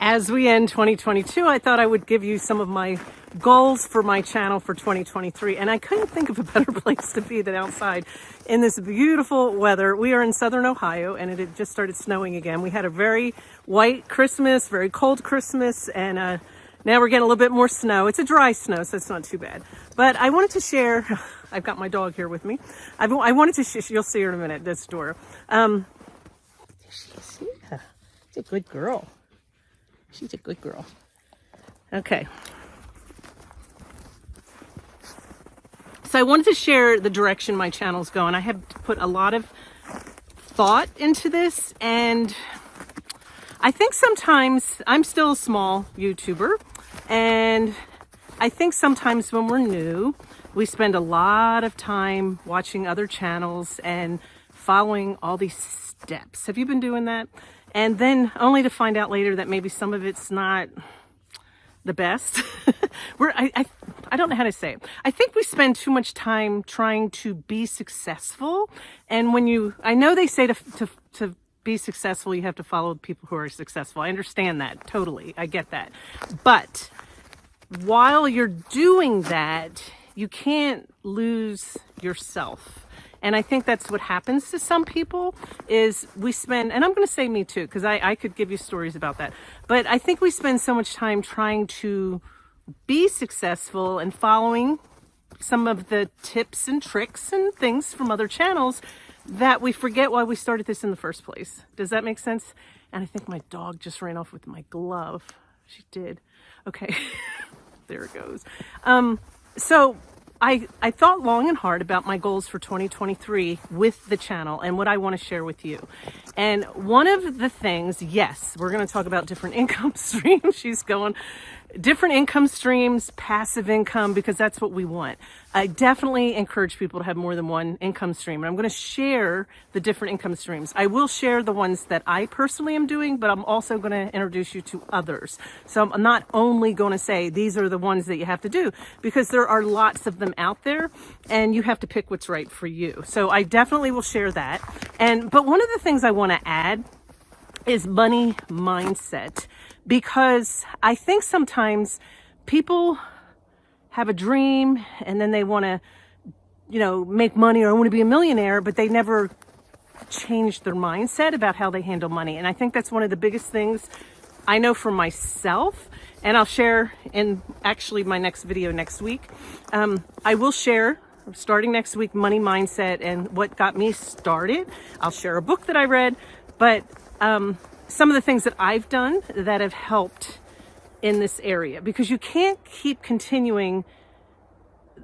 as we end 2022, I thought I would give you some of my goals for my channel for 2023. And I couldn't think of a better place to be than outside in this beautiful weather. We are in Southern Ohio and it had just started snowing again. We had a very white Christmas, very cold Christmas, and uh, now we're getting a little bit more snow. It's a dry snow, so it's not too bad. But I wanted to share, I've got my dog here with me. I've, I wanted to, you'll see her in a minute, this door. Um, she's, yeah, she's a good girl. She's a good girl. Okay. So I wanted to share the direction my channel's going. I have put a lot of thought into this and I think sometimes I'm still a small YouTuber and I think sometimes when we're new, we spend a lot of time watching other channels and following all these steps. Have you been doing that? and then only to find out later that maybe some of it's not the best. We're, I, I, I don't know how to say it. I think we spend too much time trying to be successful. And when you, I know they say to, to, to be successful, you have to follow people who are successful. I understand that totally. I get that. But while you're doing that, you can't lose yourself. And I think that's what happens to some people is we spend, and I'm going to say me too, because I, I could give you stories about that. But I think we spend so much time trying to be successful and following some of the tips and tricks and things from other channels that we forget why we started this in the first place. Does that make sense? And I think my dog just ran off with my glove. She did. Okay. there it goes. Um, so I, I thought long and hard about my goals for 2023 with the channel and what I want to share with you. And one of the things, yes, we're going to talk about different income streams. She's going, different income streams, passive income, because that's what we want. I definitely encourage people to have more than one income stream. And I'm going to share the different income streams. I will share the ones that I personally am doing, but I'm also going to introduce you to others. So I'm not only going to say these are the ones that you have to do because there are lots of them out there and you have to pick what's right for you. So I definitely will share that. And, but one of the things I want to add is money mindset because I think sometimes people have a dream and then they want to, you know, make money or want to be a millionaire, but they never change their mindset about how they handle money. And I think that's one of the biggest things I know for myself. And I'll share in actually my next video next week. Um, I will share starting next week money mindset and what got me started. I'll share a book that I read, but um, some of the things that I've done that have helped in this area because you can't keep continuing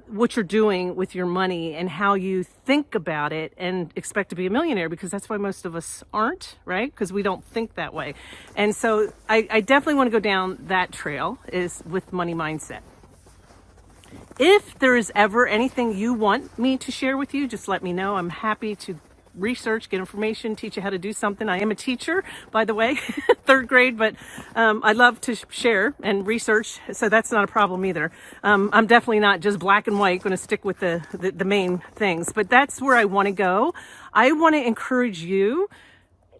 what you're doing with your money and how you think about it and expect to be a millionaire because that's why most of us aren't, right? Because we don't think that way. And so I, I definitely want to go down that trail is with money mindset. If there is ever anything you want me to share with you, just let me know. I'm happy to research, get information, teach you how to do something. I am a teacher, by the way, third grade, but um, I love to share and research, so that's not a problem either. Um, I'm definitely not just black and white, going to stick with the, the, the main things, but that's where I want to go. I want to encourage you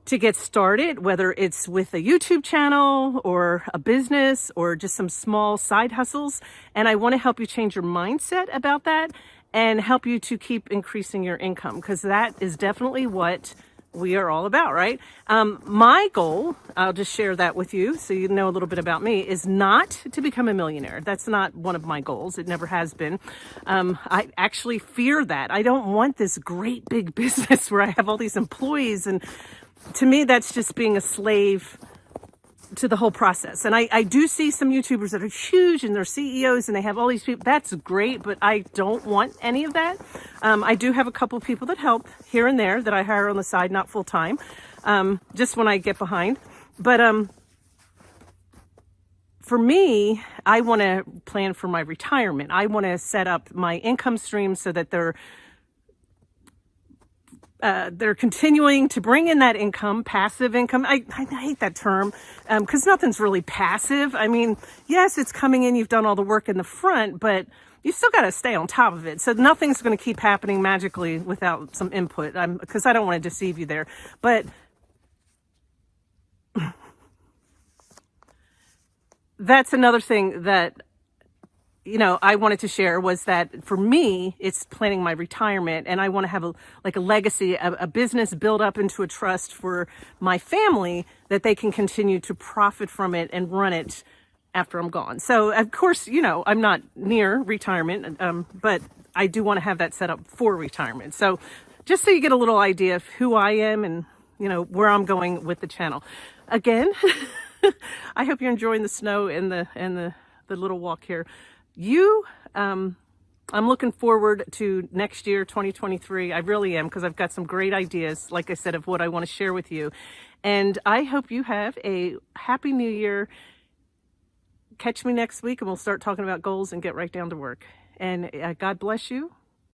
to get started, whether it's with a YouTube channel or a business or just some small side hustles. And I want to help you change your mindset about that and help you to keep increasing your income because that is definitely what we are all about, right? Um, my goal, I'll just share that with you so you know a little bit about me, is not to become a millionaire. That's not one of my goals. It never has been. Um, I actually fear that. I don't want this great big business where I have all these employees. And to me, that's just being a slave to the whole process. And I, I do see some YouTubers that are huge and they're CEOs and they have all these people. That's great, but I don't want any of that. Um, I do have a couple people that help here and there that I hire on the side, not full time, um, just when I get behind. But um, for me, I want to plan for my retirement. I want to set up my income stream so that they're uh, they're continuing to bring in that income, passive income. I, I hate that term because um, nothing's really passive. I mean, yes, it's coming in. You've done all the work in the front, but you still got to stay on top of it. So nothing's going to keep happening magically without some input because I don't want to deceive you there. But that's another thing that you know I wanted to share was that for me it's planning my retirement and I want to have a like a legacy a, a business built up into a trust for my family that they can continue to profit from it and run it after I'm gone. So of course, you know, I'm not near retirement, um, but I do want to have that set up for retirement. So just so you get a little idea of who I am and, you know, where I'm going with the channel. Again, I hope you're enjoying the snow and the, and the, the little walk here. You, um, I'm looking forward to next year, 2023. I really am because I've got some great ideas, like I said, of what I want to share with you. And I hope you have a happy new year catch me next week and we'll start talking about goals and get right down to work. And uh, God bless you.